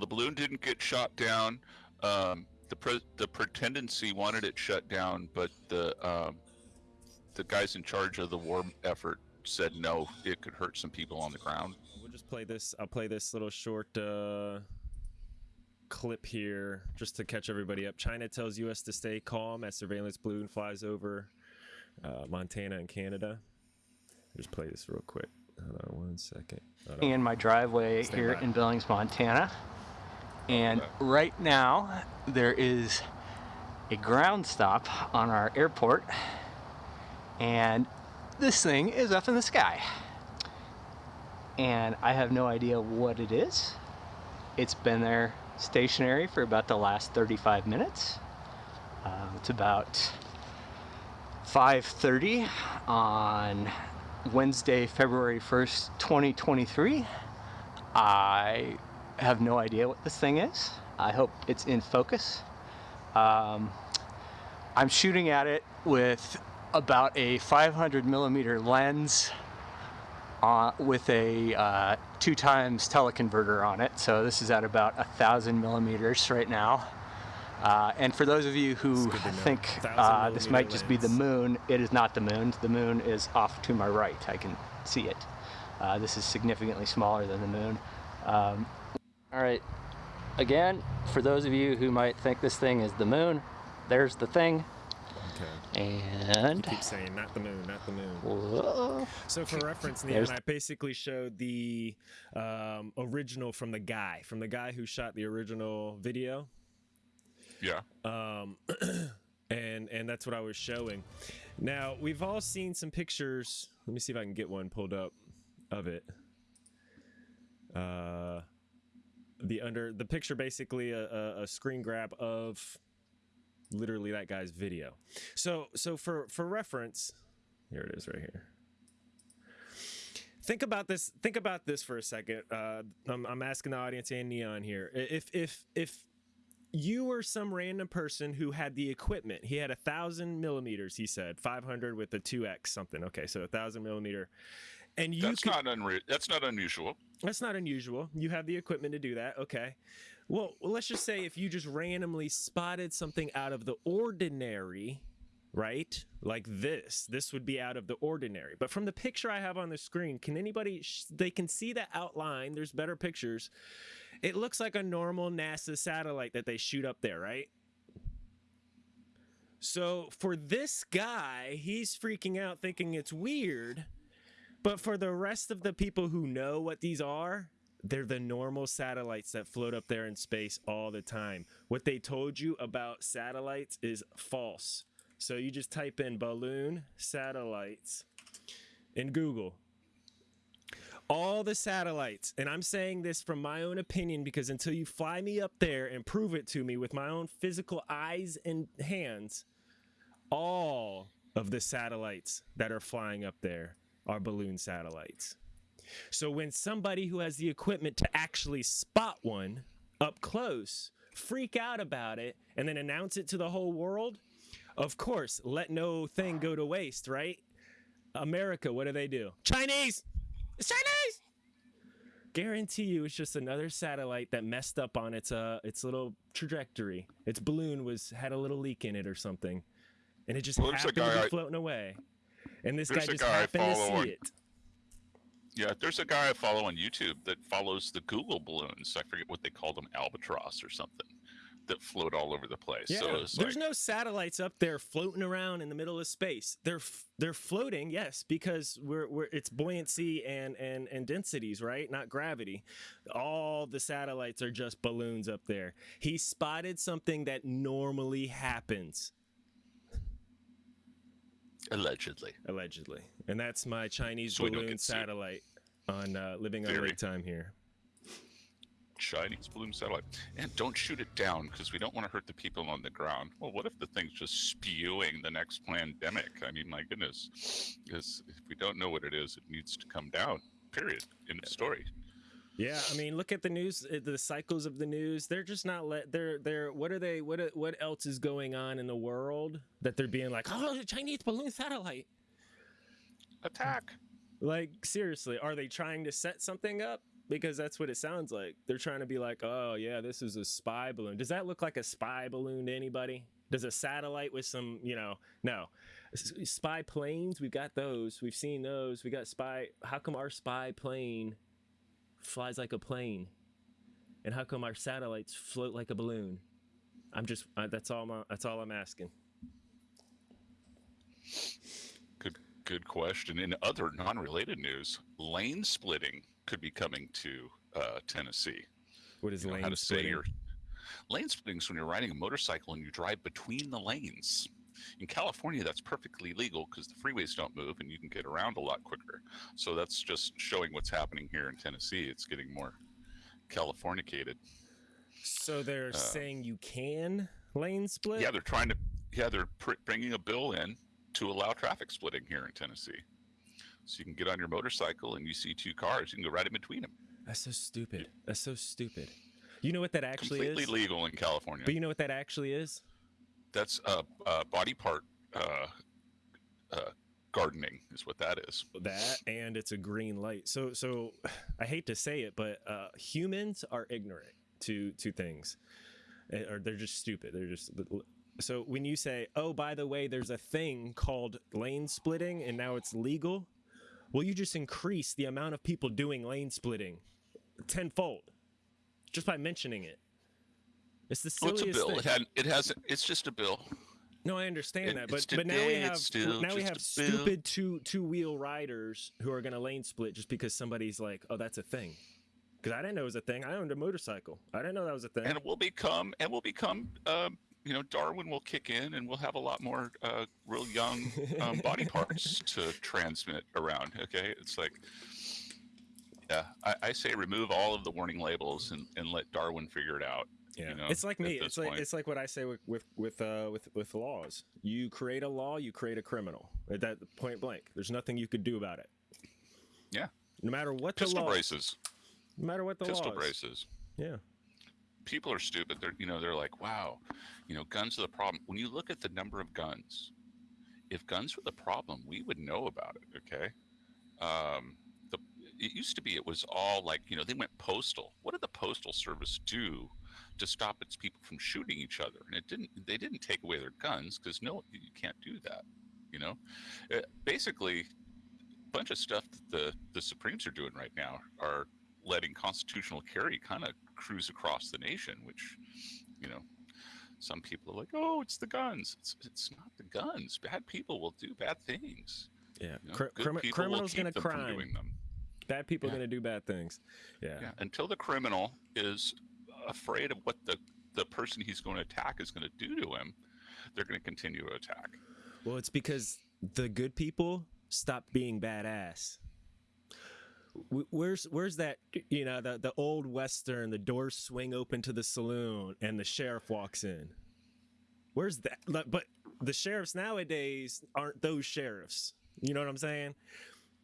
the balloon didn't get shot down. Um, the pre- the pretendency wanted it shut down, but the um, the guys in charge of the war effort said no, it could hurt some people on the ground. We'll just play this. I'll play this little short uh, clip here just to catch everybody up. China tells U.S. to stay calm as surveillance balloon flies over uh, Montana and Canada. Just play this real quick. Hold on one second. In my driveway Stand here by. in Billings, Montana. And right now, there is a ground stop on our airport. And this thing is up in the sky. And I have no idea what it is. It's been there stationary for about the last 35 minutes. Um, it's about 5:30 on Wednesday, February 1st, 2023. I have no idea what this thing is. I hope it's in focus. Um, I'm shooting at it with about a 500 millimeter lens uh, with a uh, two times teleconverter on it. So this is at about a thousand millimeters right now. Uh, and for those of you who good to know. think uh, this might millimeter just be the moon, it is not the moon. The moon is off to my right. I can see it. Uh, this is significantly smaller than the moon. Um, all right. Again, for those of you who might think this thing is the moon, there's the thing. Okay. And Keep saying not the moon, not the moon. Whoa. So for reference, Neon, There's- I basically showed the um, original from the guy, from the guy who shot the original video. Yeah. um, and and that's what I was showing. Now we've all seen some pictures. Let me see if I can get one pulled up of it. Uh, the under the picture basically a, a, screen grab of literally that guy's video. So so for for reference, here it is right here. Think about this. Think about this for a second. Uh, I'm, I'm asking the audience and Neon here. If if if you were some random person who had the equipment. He had a thousand millimeters. He said 500 with a 2x something. Okay, so a thousand millimeter, and you That's could, not unre- That's not unusual. that's not unusual. You have the equipment to do that. Okay. Well, let's just say if you just randomly spotted something out of the ordinary, right? Like this, this would be out of the ordinary. But from the picture I have on the screen, can anybody, sh- they can see the outline. There's better pictures. It looks like a normal NASA satellite that they shoot up there, right? So for this guy, he's freaking out thinking it's weird. But for the rest of the people who know what these are, they're the normal satellites that float up there in space all the time. What they told you about satellites is false. So you just type in balloon satellites in Google. All the satellites, and I'm saying this from my own opinion because until you fly me up there and prove it to me with my own physical eyes and hands, all of the satellites that are flying up there are balloon satellites. So when somebody who has the equipment to actually spot one up close freak out about it and then announce it to the whole world, of course, let no thing go to waste, right? America, what do they do? Chinese! It's Chinese! Guarantee you it's just another satellite that messed up on its uh its little trajectory. Its balloon was had a little leak in it or something. And it just Well, happened to be floating away. And this There's guy just guy happened to follow on- it. Yeah, there's a guy I follow on YouTube that follows the Google balloons. I forget what they call them, albatross or something, that float all over the place. Yeah, so there's like, no satellites up there floating around in the middle of space. They're they're floating, yes, because we're, we're it's buoyancy and and and densities, right? Not gravity. All the satellites are just balloons up there. He spotted something that normally happens, allegedly. allegedly, and that's my Chinese So balloon sued. satellite on uh, living on lake time here. Chinese balloon satellite. And don't shoot it down because we don't want to hurt the people on the ground. Well, what if the thing's just spewing the next pandemic? I mean, my goodness. Because if we don't know what it is, it needs to come down. Period. End of story. Yeah, I mean, look at the news, uh, the cycles of the news. They're just not let. They're they're. What are they? What are- what else is going on in the world that they're being like, oh, the Chinese balloon satellite. Attack. Like seriously, are they trying to set something up? because that's what it sounds like. They're trying to be like, oh yeah, this is a spy balloon. Does that look like a spy balloon to anybody? Does a satellite with some, you know, no. S- Spy planes, we've got those. We've seen those. We got spy. How come our spy plane flies like a plane? And how come our satellites float like a balloon? I'm just uh, that's all my, that's all I'm asking. Good, good question. In other non-related news, lane splitting could be coming to uh, Tennessee. What is You know lane how to say splitting? your lane splitting is when you're riding a motorcycle and you drive between the lanes. In California, that's perfectly legal because the freeways don't move and you can get around a lot quicker. So that's just showing what's happening here in Tennessee. It's getting more Californicated. So they're saying you can lane split? Uh, Yeah, they're trying to. Yeah, they're pr- bringing a bill in to allow traffic splitting here in Tennessee. So you can get on your motorcycle and you see two cars, you can go right in between them. That's so stupid. That's so stupid. You know what that actually Completely is? legal in California. But you know what that actually is? That's uh, uh, body part uh, uh, gardening, is what that is. That and it's a green light. So so I hate to say it, but uh, humans are ignorant to to things, Eh, or they're just stupid. They're just so when you say, "Oh, by the way, there's a thing called lane splitting, and now it's legal," well, you just increase the amount of people doing lane splitting tenfold just by mentioning it. It's the silliest it's a bill. thing. It had. It has. It's just a bill. No, I understand It- that, but but now we have still now we have stupid two two wheel riders who are gonna lane split just because somebody's like, oh, that's a thing. Because I didn't know it was a thing. I owned a motorcycle. I didn't know that was a thing. and it will become and will become um, you know darwin will kick in and we'll have a lot more uh, real young um, body parts to transmit around okay it's like yeah I, I say remove all of the warning labels and, and let darwin figure it out yeah, you know, it's like me. It's like point. it's like what I say with with with uh, with with laws. You create a law, you create a criminal. At that point blank, there's nothing you could do about it. Yeah. No matter what the pistol law, braces no matter what the pistol law. braces Yeah. people are stupid they're you know they're like wow you know guns are the problem when you look at the number of guns if guns were the problem we would know about it okay um the it used to be it was all like you know they went postal what did the postal service do to stop its people from shooting each other and it didn't they didn't take away their guns because no you can't do that you know Uh basically a bunch of stuff that the the supremes are doing right now are letting constitutional carry kind of cruise across the nation, which, you know, some people are like, "Oh, it's the guns." It's it's not the guns. Bad people will do bad things. Yeah. you know? Crimi- criminals gonna crime. doing them. Bad people Yeah. gonna do bad things. Yeah. Yeah. Until the criminal is afraid of what the the person he's going to attack is going to do to him, they're going to continue to attack. Well, it's because the good people stop being badass. Where's where's that you know the the old western the doors swing open to the saloon and the sheriff walks in where's that but the sheriffs nowadays aren't those sheriffs you know what i'm saying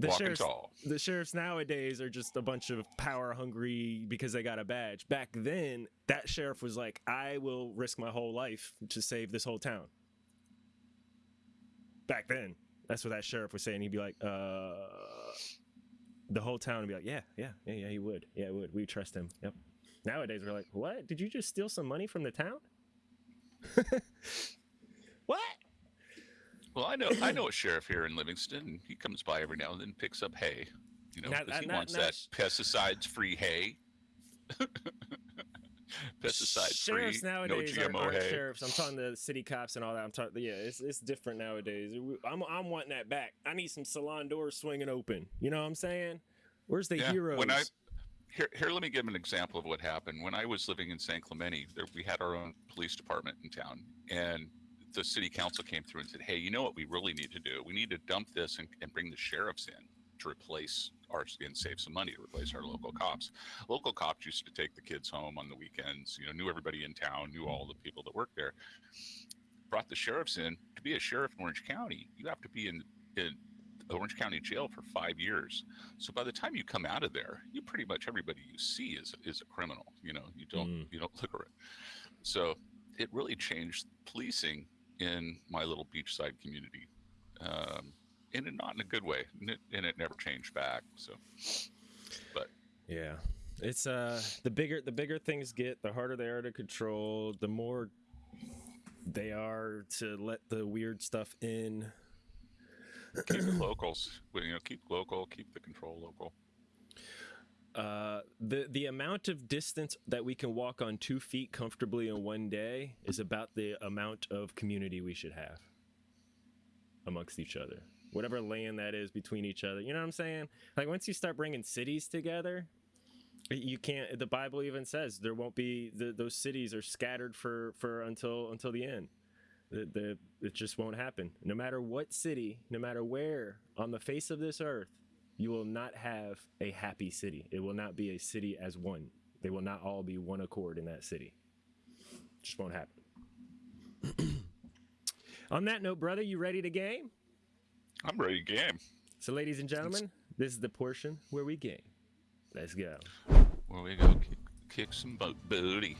the Walking sheriffs tall. the sheriffs nowadays are just a bunch of power hungry because they got a badge back then that sheriff was like i will risk my whole life to save this whole town back then. That's what that sheriff was saying. He'd be like, uh, the whole town would be like, yeah, yeah, yeah, yeah, he would. Yeah, he would. We trust him. Yep. Nowadays, we're like, what? Did you just steal some money from the town? what? Well, I know I know a sheriff here in Livingston. He comes by every now and then, picks up hay. You know, Not- 'cause he uh, not- wants not that sh- pesticides-free hay. Sheriffs no nowadays are, GMO aren't sheriffs. I'm talking to the city cops and all that. I'm talking, yeah, it's, it's different nowadays. I'm, I'm wanting that back. I need some salon doors swinging open. You know what I'm saying? Where's the Yeah, heroes? When I here, here, let me give an example of what happened. When I was living in San Clemente, there, we had our own police department in town, and the city council came through and said, "Hey, you know what we really need to do? We need to dump this and, and bring the sheriffs in to replace our and save some money to replace our local cops. Local cops used to take the kids home on the weekends. You know, knew everybody in town, knew all the people that worked there. Brought the sheriffs in to be a sheriff in Orange County. You have to be in in Orange County jail for five years. So by the time you come out of there, you pretty much everybody you see is is a criminal. You know, you don't Mm. you don't look around. So it really changed policing in my little beachside community, um, and it- not in a good way, and it, and it never changed back. So, but Yeah. It's uh the bigger the bigger things get, the harder they are to control, the more they are to let the weird stuff in. Keep the locals. You know, keep local, keep the control local. Uh, the the amount of distance that we can walk on two feet comfortably in one day is about the amount of community we should have amongst each other. Whatever land that is between each other, you know what I'm saying? Like once you start bringing cities together, you can't. The Bible even says there won't be the, those cities are scattered for for until until the end. The, the it just won't happen. No matter what city, no matter where on the face of this earth, you will not have a happy city. It will not be a city as one. They will not all be one accord in that city. Just won't happen. On that note, brother, you ready to game? I'm ready to game. So, ladies and gentlemen, this is the portion where we game. Let's go. Where we go kick, kick some bo- booty.